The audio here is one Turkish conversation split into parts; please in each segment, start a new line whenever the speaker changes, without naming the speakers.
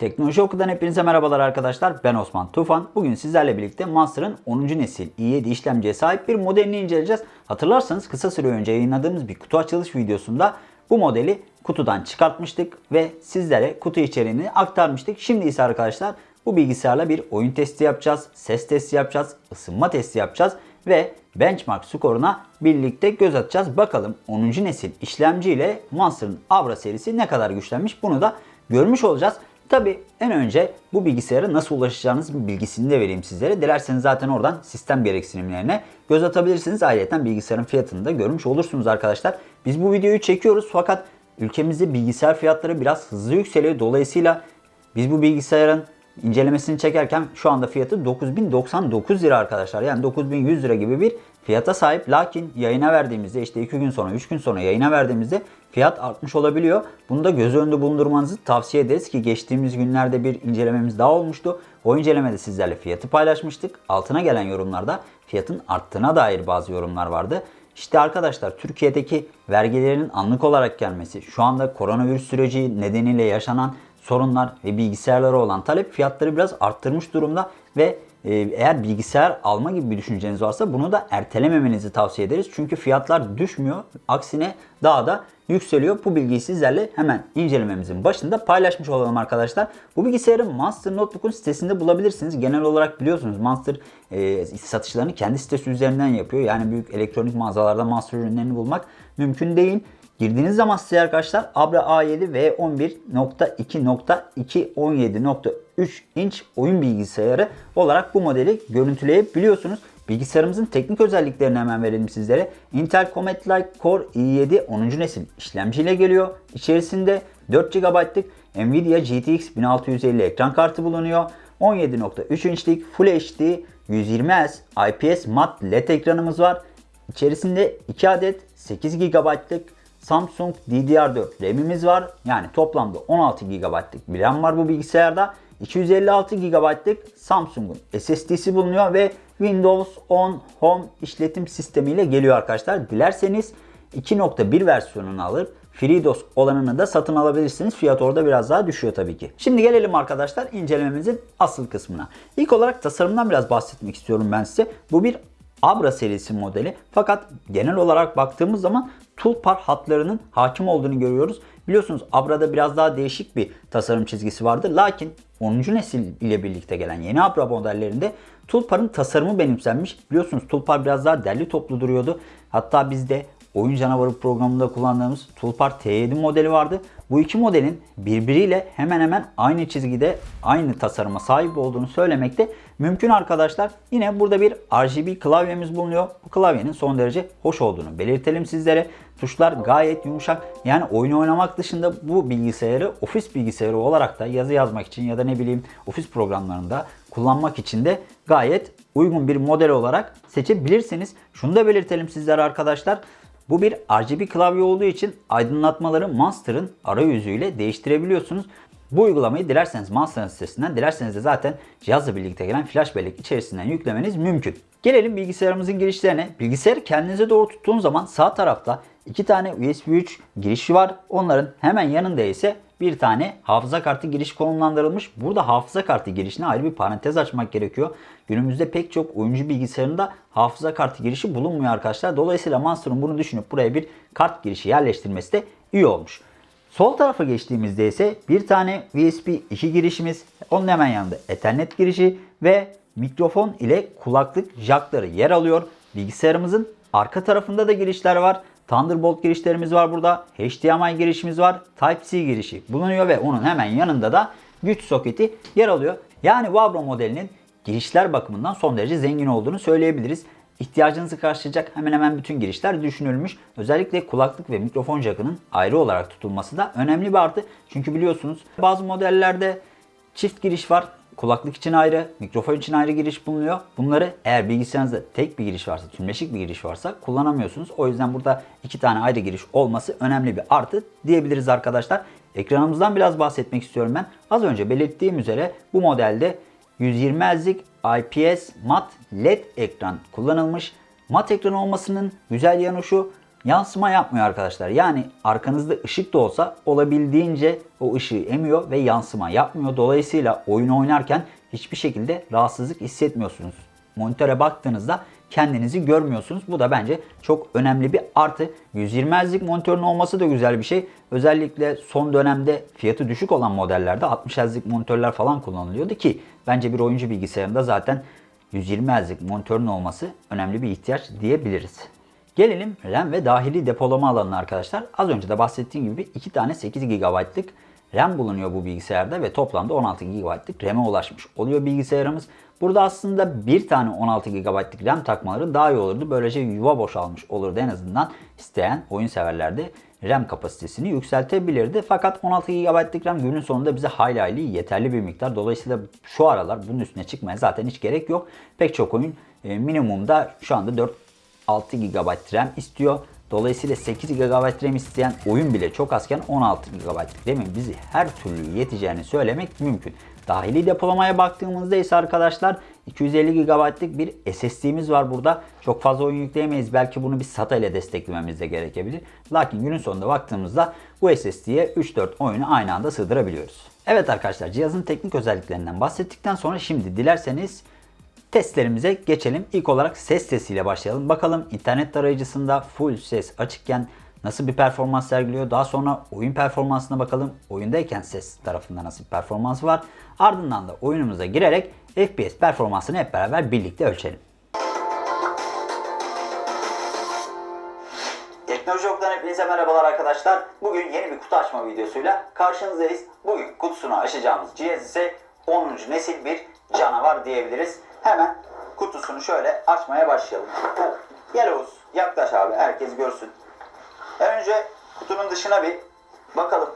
Teknoloji Oku'dan hepinize merhabalar arkadaşlar. Ben Osman Tufan. Bugün sizlerle birlikte Monster'ın 10. nesil i7 işlemciye sahip bir modelini inceleyeceğiz. Hatırlarsanız kısa süre önce yayınladığımız bir kutu açılış videosunda bu modeli kutudan çıkartmıştık ve sizlere kutu içeriğini aktarmıştık. Şimdi ise arkadaşlar bu bilgisayarla bir oyun testi yapacağız, ses testi yapacağız, ısınma testi yapacağız ve benchmark skoruna birlikte göz atacağız. Bakalım 10. nesil işlemci ile Monster'ın Avra serisi ne kadar güçlenmiş bunu da görmüş olacağız. Tabi en önce bu bilgisayara nasıl ulaşacağınız bilgisini de vereyim sizlere. Dilerseniz zaten oradan sistem gereksinimlerine göz atabilirsiniz. Ayrıca bilgisayarın fiyatını da görmüş olursunuz arkadaşlar. Biz bu videoyu çekiyoruz fakat ülkemizde bilgisayar fiyatları biraz hızlı yükseliyor. Dolayısıyla biz bu bilgisayarın incelemesini çekerken şu anda fiyatı 9099 lira arkadaşlar. Yani 9100 lira gibi bir fiyata sahip. Lakin yayına verdiğimizde işte 2 gün sonra 3 gün sonra yayına verdiğimizde fiyat artmış olabiliyor. Bunu da göz önünde bulundurmanızı tavsiye ederiz ki geçtiğimiz günlerde bir incelememiz daha olmuştu. O incelemede sizlerle fiyatı paylaşmıştık. Altına gelen yorumlarda fiyatın arttığına dair bazı yorumlar vardı. İşte arkadaşlar Türkiye'deki vergilerin anlık olarak gelmesi, şu anda koronavirüs süreci nedeniyle yaşanan sorunlar ve bilgisayarlara olan talep fiyatları biraz arttırmış durumda ve e, eğer bilgisayar alma gibi bir düşünceniz varsa bunu da ertelememenizi tavsiye ederiz. Çünkü fiyatlar düşmüyor. Aksine daha da yükseliyor. Bu bilgiyi sizlerle hemen incelememizin başında paylaşmış olalım arkadaşlar. Bu bilgisayarı Monster Notebook'un sitesinde bulabilirsiniz. Genel olarak biliyorsunuz Monster e, satışlarını kendi sitesi üzerinden yapıyor. Yani büyük elektronik mağazalarda Monster ürünlerini bulmak mümkün değil. Girdiğiniz zaman size arkadaşlar Abra A7 V11.2.2 17.3 inç oyun bilgisayarı olarak bu modeli görüntüleyebiliyorsunuz. Bilgisayarımızın teknik özelliklerini hemen verelim sizlere. Intel Comet Lite Core i7 10. nesil işlemciyle geliyor. İçerisinde 4 GB'lık Nvidia GTX 1650 ekran kartı bulunuyor. 17.3 inçlik Full HD 120 Hz IPS mat LED ekranımız var. İçerisinde 2 adet 8 GB'lık Samsung DDR4 RAM'imiz var. Yani toplamda 16 GB'lık bir RAM var bu bilgisayarda. 256 GB'lık Samsung'un SSD'si bulunuyor ve Windows 10 Home işletim sistemiyle geliyor arkadaşlar. Dilerseniz 2.1 versiyonunu alıp FreeDOS olanını da satın alabilirsiniz. Fiyat orada biraz daha düşüyor tabii ki. Şimdi gelelim arkadaşlar incelememizin asıl kısmına. İlk olarak tasarımdan biraz bahsetmek istiyorum ben size. Bu bir Abra serisi modeli. Fakat genel olarak baktığımız zaman toolbar hatlarının hakim olduğunu görüyoruz. Biliyorsunuz Abra'da biraz daha değişik bir tasarım çizgisi vardı. Lakin 10. nesil ile birlikte gelen yeni Abra modellerinde toolbar'ın tasarımı benimsenmiş. Biliyorsunuz toolbar biraz daha derli toplu duruyordu. Hatta bizde Oyun Canavarı programında kullandığımız Toolbar T7 modeli vardı. Bu iki modelin birbiriyle hemen hemen aynı çizgide aynı tasarıma sahip olduğunu söylemekte mümkün arkadaşlar. Yine burada bir RGB klavyemiz bulunuyor. Bu klavyenin son derece hoş olduğunu belirtelim sizlere. Tuşlar gayet yumuşak. Yani oyun oynamak dışında bu bilgisayarı ofis bilgisayarı olarak da yazı yazmak için ya da ne bileyim ofis programlarında kullanmak için de gayet uygun bir model olarak seçebilirsiniz. Şunu da belirtelim sizlere arkadaşlar. Bu bir RGB klavye olduğu için aydınlatmaları Monster'ın arayüzüyle değiştirebiliyorsunuz. Bu uygulamayı dilerseniz Monster'ın sitesinden, dilerseniz de zaten cihazla birlikte gelen flash bellek içerisinden yüklemeniz mümkün. Gelelim bilgisayarımızın girişlerine. Bilgisayarı kendinize doğru tuttuğunuz zaman sağ tarafta iki tane USB 3 girişi var. Onların hemen yanında ise bir tane hafıza kartı giriş konumlandırılmış. Burada hafıza kartı girişine ayrı bir parantez açmak gerekiyor. Günümüzde pek çok oyuncu bilgisayarında hafıza kartı girişi bulunmuyor arkadaşlar. Dolayısıyla Monster'ın bunu düşünüp buraya bir kart girişi yerleştirmesi de iyi olmuş. Sol tarafa geçtiğimizde ise bir tane USB 2 girişimiz, onun hemen yanında Ethernet girişi ve mikrofon ile kulaklık jackları yer alıyor. Bilgisayarımızın arka tarafında da girişler var. Thunderbolt girişlerimiz var burada. HDMI girişimiz var. Type-C girişi bulunuyor ve onun hemen yanında da güç soketi yer alıyor. Yani Vabro modelinin girişler bakımından son derece zengin olduğunu söyleyebiliriz. İhtiyacınızı karşılayacak hemen hemen bütün girişler düşünülmüş. Özellikle kulaklık ve mikrofon jackının ayrı olarak tutulması da önemli bir artı. Çünkü biliyorsunuz bazı modellerde çift giriş var. Kulaklık için ayrı, mikrofon için ayrı giriş bulunuyor. Bunları eğer bilgisayarınızda tek bir giriş varsa, tümleşik bir giriş varsa kullanamıyorsunuz. O yüzden burada iki tane ayrı giriş olması önemli bir artı diyebiliriz arkadaşlar. Ekranımızdan biraz bahsetmek istiyorum ben. Az önce belirttiğim üzere bu modelde 120 Hz'lik IPS mat LED ekran kullanılmış. Mat ekran olmasının güzel yanı şu. yansıma yapmıyor arkadaşlar. Yani arkanızda ışık da olsa olabildiğince o ışığı emiyor ve yansıma yapmıyor. Dolayısıyla oyun oynarken hiçbir şekilde rahatsızlık hissetmiyorsunuz. Monitöre baktığınızda kendinizi görmüyorsunuz. Bu da bence çok önemli bir artı. 120 Hz'lik monitörün olması da güzel bir şey. Özellikle son dönemde fiyatı düşük olan modellerde 60 Hz'lik monitörler falan kullanılıyordu ki bence bir oyuncu bilgisayarında zaten 120 Hz'lik monitörün olması önemli bir ihtiyaç diyebiliriz. Gelelim RAM ve dahili depolama alanına arkadaşlar. Az önce de bahsettiğim gibi iki tane 8 GB'lık RAM bulunuyor bu bilgisayarda ve toplamda 16 GB'lık RAM'e ulaşmış oluyor bilgisayarımız. Burada aslında bir tane 16 GB'lık RAM takmaları daha iyi olurdu. Böylece yuva boşalmış olurdu en azından isteyen oyun severlerde RAM kapasitesini yükseltebilirdi. Fakat 16 GB'lık RAM günün sonunda bize hayli hayli yeterli bir miktar. Dolayısıyla şu aralar bunun üstüne çıkmaya zaten hiç gerek yok. Pek çok oyun e, minimumda şu anda 4 6 GB RAM istiyor. Dolayısıyla 8 GB RAM isteyen oyun bile çok azken 16 GB RAM'in bizi her türlü yeteceğini söylemek mümkün. Dahili depolamaya baktığımızda ise arkadaşlar 250 GB'lık bir SSD'miz var burada. Çok fazla oyun yükleyemeyiz. Belki bunu bir SATA ile desteklememiz de gerekebilir. Lakin günün sonunda baktığımızda bu SSD'ye 3-4 oyunu aynı anda sığdırabiliyoruz. Evet arkadaşlar cihazın teknik özelliklerinden bahsettikten sonra şimdi dilerseniz testlerimize geçelim. İlk olarak ses testiyle başlayalım. Bakalım internet tarayıcısında full ses açıkken nasıl bir performans sergiliyor. Daha sonra oyun performansına bakalım. Oyundayken ses tarafında nasıl bir performans var. Ardından da oyunumuza girerek FPS performansını hep beraber birlikte ölçelim. Teknoloji Ok'tan hepinize merhabalar arkadaşlar. Bugün yeni bir kutu açma videosuyla karşınızdayız. Bugün kutusunu açacağımız cihaz ise 10. nesil bir canavar diyebiliriz. Hemen kutusunu şöyle açmaya başlayalım. Gel Oğuz yaklaş abi herkes görsün. Önce kutunun dışına bir bakalım.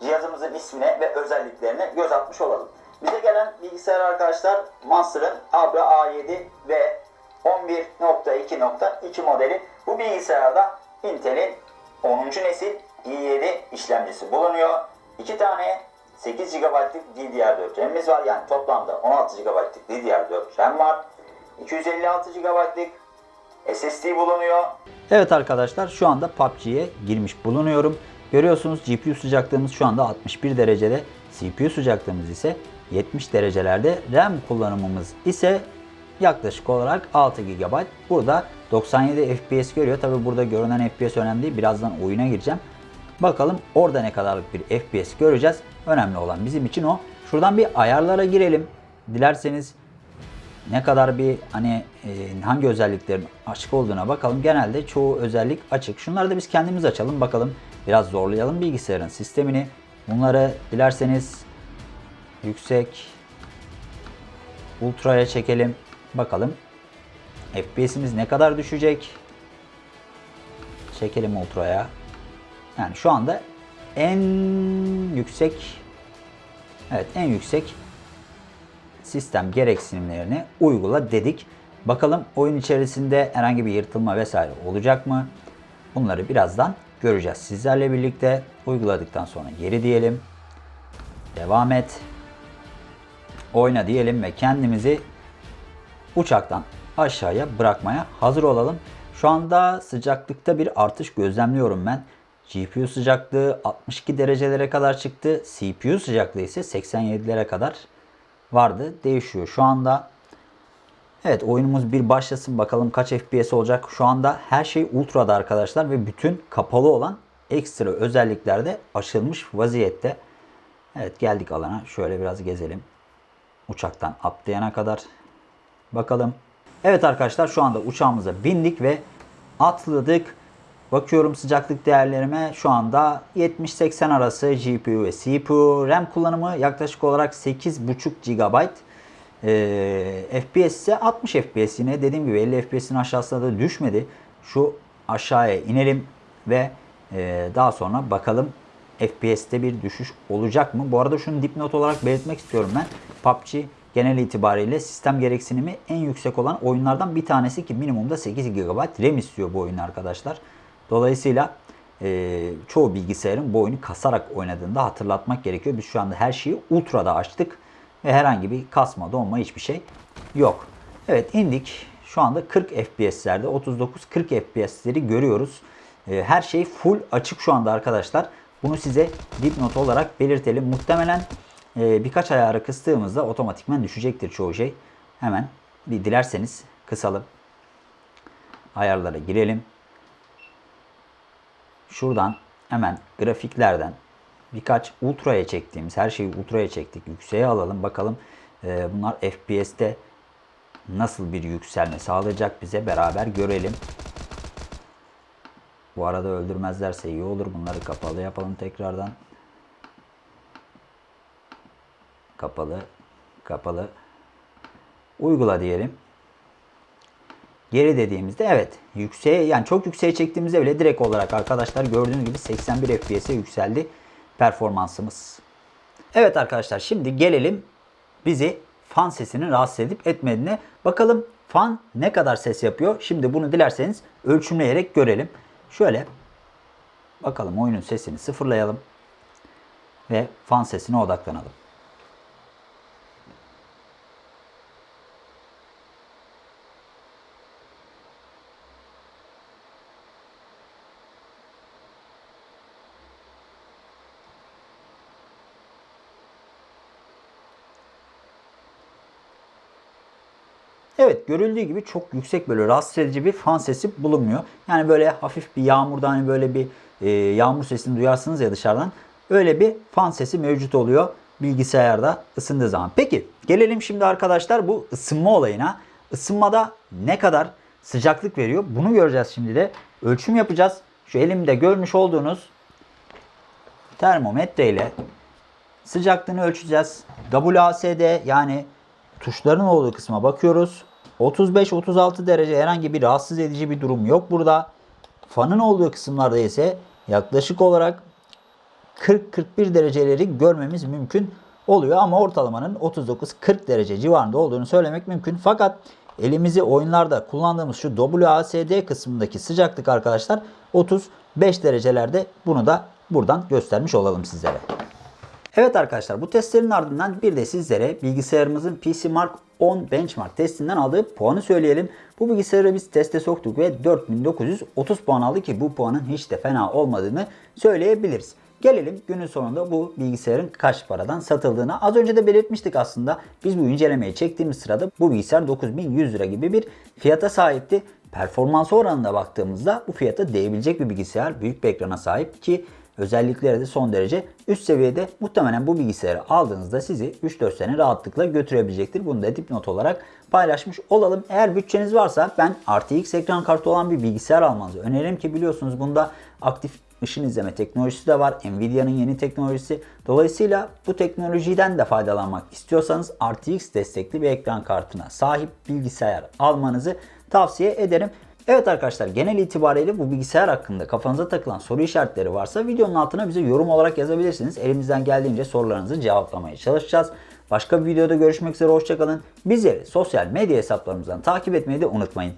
Cihazımızın ismine ve özelliklerine göz atmış olalım. Bize gelen bilgisayar arkadaşlar Monster'ın Abra A7 ve 11.2.2 modeli. Bu bilgisayarda Intel'in 10. nesil i7 işlemcisi bulunuyor. 2 tane 8 GB'lık DDR4 RAM'imiz var. Yani toplamda 16 GB'lık DDR4 RAM var. 256 GB'lık SSD bulunuyor. Evet arkadaşlar şu anda PUBG'ye girmiş bulunuyorum. Görüyorsunuz GPU sıcaklığımız şu anda 61 derecede. CPU sıcaklığımız ise 70 derecelerde. RAM kullanımımız ise yaklaşık olarak 6 GB. Burada 97 FPS görüyor. Tabi burada görünen FPS önemli değil. Birazdan oyuna gireceğim. Bakalım orada ne kadarlık bir FPS göreceğiz. Önemli olan bizim için o. Şuradan bir ayarlara girelim. Dilerseniz ne kadar bir hani e, hangi özelliklerin açık olduğuna bakalım. Genelde çoğu özellik açık. Şunları da biz kendimiz açalım bakalım. Biraz zorlayalım bilgisayarın sistemini. Bunları dilerseniz yüksek ultraya çekelim. Bakalım FPS'imiz ne kadar düşecek. Çekelim ultraya. Yani şu anda en yüksek evet en yüksek sistem gereksinimlerini uygula dedik. Bakalım oyun içerisinde herhangi bir yırtılma vesaire olacak mı? Bunları birazdan göreceğiz. Sizlerle birlikte uyguladıktan sonra geri diyelim. Devam et. Oyna diyelim ve kendimizi uçaktan aşağıya bırakmaya hazır olalım. Şu anda sıcaklıkta bir artış gözlemliyorum ben. GPU sıcaklığı 62 derecelere kadar çıktı. CPU sıcaklığı ise 87'lere kadar vardı. Değişiyor şu anda. Evet oyunumuz bir başlasın bakalım kaç FPS olacak. Şu anda her şey ultra'da arkadaşlar ve bütün kapalı olan ekstra özellikler de açılmış vaziyette. Evet geldik alana. Şöyle biraz gezelim. Uçaktan atlayana kadar. Bakalım. Evet arkadaşlar şu anda uçağımıza bindik ve atladık. Bakıyorum sıcaklık değerlerime şu anda 70-80 arası GPU ve CPU. RAM kullanımı yaklaşık olarak 8.5 GB. Ee, FPS ise 60 FPS yine dediğim gibi 50 FPS'in aşağısına da düşmedi. Şu aşağıya inelim ve e, daha sonra bakalım FPS'te bir düşüş olacak mı? Bu arada şunu dipnot olarak belirtmek istiyorum ben. PUBG genel itibariyle sistem gereksinimi en yüksek olan oyunlardan bir tanesi ki minimumda 8 GB RAM istiyor bu oyun arkadaşlar. Dolayısıyla e, çoğu bilgisayarın bu oyunu kasarak oynadığında hatırlatmak gerekiyor. Biz şu anda her şeyi ultra'da açtık ve herhangi bir kasma, donma hiçbir şey yok. Evet indik. Şu anda 40 FPS'lerde 39-40 FPS'leri görüyoruz. E, her şey full açık şu anda arkadaşlar. Bunu size dipnot olarak belirtelim. Muhtemelen e, birkaç ayarı kıstığımızda otomatikman düşecektir çoğu şey. Hemen bir dilerseniz kısalım. Ayarlara girelim. Şuradan hemen grafiklerden birkaç ultraya çektiğimiz her şeyi ultraya çektik. Yükseğe alalım. Bakalım e, bunlar FPS'te nasıl bir yükselme sağlayacak bize beraber görelim. Bu arada öldürmezlerse iyi olur. Bunları kapalı yapalım tekrardan. Kapalı. Kapalı. Uygula diyelim. Geri dediğimizde evet yükseğe yani çok yükseğe çektiğimizde bile direkt olarak arkadaşlar gördüğünüz gibi 81 FPS'e yükseldi performansımız. Evet arkadaşlar şimdi gelelim bizi fan sesinin rahatsız edip etmediğine. Bakalım fan ne kadar ses yapıyor. Şimdi bunu dilerseniz ölçümleyerek görelim. Şöyle bakalım oyunun sesini sıfırlayalım ve fan sesine odaklanalım. Evet görüldüğü gibi çok yüksek böyle rahatsız edici bir fan sesi bulunmuyor. Yani böyle hafif bir yağmurda hani böyle bir e, yağmur sesini duyarsınız ya dışarıdan. Öyle bir fan sesi mevcut oluyor bilgisayarda ısındığı zaman. Peki gelelim şimdi arkadaşlar bu ısınma olayına. Isınmada ne kadar sıcaklık veriyor bunu göreceğiz şimdi de. Ölçüm yapacağız. Şu elimde görmüş olduğunuz termometre ile sıcaklığını ölçeceğiz. WASD yani tuşların olduğu kısma bakıyoruz. 35-36 derece herhangi bir rahatsız edici bir durum yok burada. Fanın olduğu kısımlarda ise yaklaşık olarak 40-41 dereceleri görmemiz mümkün oluyor. Ama ortalamanın 39-40 derece civarında olduğunu söylemek mümkün. Fakat elimizi oyunlarda kullandığımız şu WASD kısmındaki sıcaklık arkadaşlar 35 derecelerde bunu da buradan göstermiş olalım sizlere. Evet arkadaşlar bu testlerin ardından bir de sizlere bilgisayarımızın PC Mark 10 benchmark testinden aldığı puanı söyleyelim. Bu bilgisayarı biz teste soktuk ve 4930 puan aldı ki bu puanın hiç de fena olmadığını söyleyebiliriz. Gelelim günün sonunda bu bilgisayarın kaç paradan satıldığına. Az önce de belirtmiştik aslında. Biz bu incelemeyi çektiğimiz sırada bu bilgisayar 9100 lira gibi bir fiyata sahipti. Performans oranına baktığımızda bu fiyata değebilecek bir bilgisayar. Büyük bir ekrana sahip ki özellikleri de son derece üst seviyede. Muhtemelen bu bilgisayarı aldığınızda sizi 3-4 sene rahatlıkla götürebilecektir. Bunu da dipnot olarak paylaşmış olalım. Eğer bütçeniz varsa ben RTX ekran kartı olan bir bilgisayar almanızı öneririm ki biliyorsunuz bunda aktif ışın izleme teknolojisi de var. Nvidia'nın yeni teknolojisi. Dolayısıyla bu teknolojiden de faydalanmak istiyorsanız RTX destekli bir ekran kartına sahip bilgisayar almanızı tavsiye ederim. Evet arkadaşlar genel itibariyle bu bilgisayar hakkında kafanıza takılan soru işaretleri varsa videonun altına bize yorum olarak yazabilirsiniz. Elimizden geldiğince sorularınızı cevaplamaya çalışacağız. Başka bir videoda görüşmek üzere hoşçakalın. Bizleri sosyal medya hesaplarımızdan takip etmeyi de unutmayın.